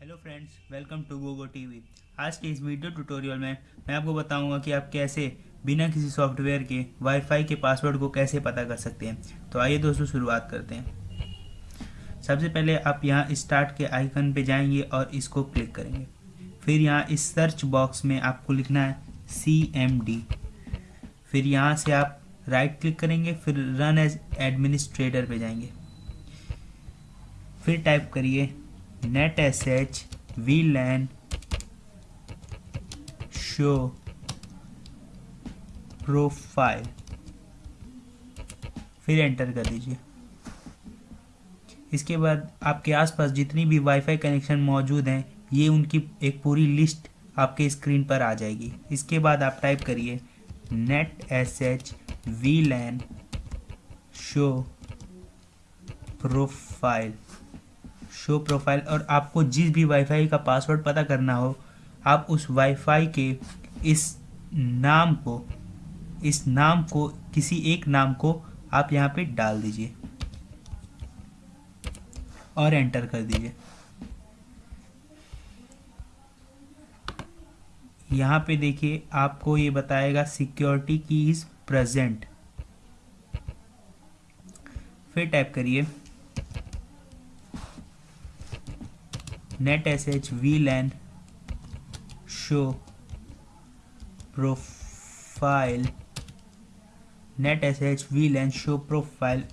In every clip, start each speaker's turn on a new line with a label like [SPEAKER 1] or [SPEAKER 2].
[SPEAKER 1] Hello friends welcome to Gogo TV आज के इस वीडियो ट्यूटोरियल में मैं आपको बताऊँगा कि आप कैसे बिना किसी सॉफ्टवेयर के वाईफाई के पासवर्ड को कैसे पता कर सकते हैं। तो आइए दोस्तों शुरुआत करते हैं। सबसे पहले आप यहाँ स्टार्ट के आइकन पे जाएँगे और इसको क्लिक करेंगे। फिर यहाँ इस सर्च बॉक्स में आपको लिखना है सी एम डी फिर यहाँ से आप राइट क्लिक करेंगे, फिर रन एज एडमिनिस्ट्रेटर पे जाएँगे। फिर टाइप करिए वी लैन शो प्रोफ़ाइल फिर एंटर कर दीजिए। इसके बाद आपके आसपास जितनी भी वाईफाई कनेक्शन मौजूद हैं, ये उनकी एक पूरी लिस्ट आपके स्क्रीन पर आ जाएगी। इसके बाद आप टाइप करिए net S H we LAN show profile show profile और आपको जिस भी वाईफाई का पासवर्ड पता करना हो, आप उस वाईफाई के इस नाम को, इस नाम को, किसी एक नाम को आप यहाँ पे डाल दीजिए और एंटर कर दीजिए। यहाँ पे देखिए, आपको ये बताएगा सिक्योरिटी की इज़ प्रेजेंट फिर टाइप करिए। Profile net S H we LAN show profile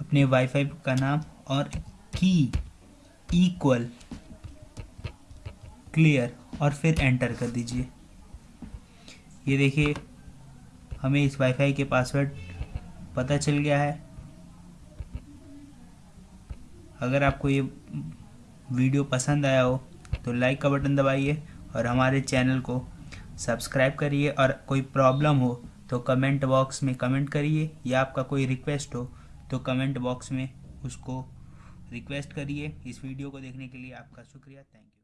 [SPEAKER 1] अपने वाईफाई का नाम और की इक्वल क्लियर और फिर एंटर कर दीजिए। ये देखिए, हमें इस वाईफाई के पासवर्ड पता चल गया है। अगर आपको ये वीडियो पसंद आया हो तो लाइक का बटन दबाइए और हमारे चैनल को सब्सक्राइब करिए और कोई प्रॉब्लम हो तो कमेंट बॉक्स में कमेंट करिए या आपका कोई रिक्वेस्ट हो तो कमेंट बॉक्स में उसको रिक्वेस्ट करिए। इस वीडियो को देखने के लिए आपका शुक्रिया। Thank you.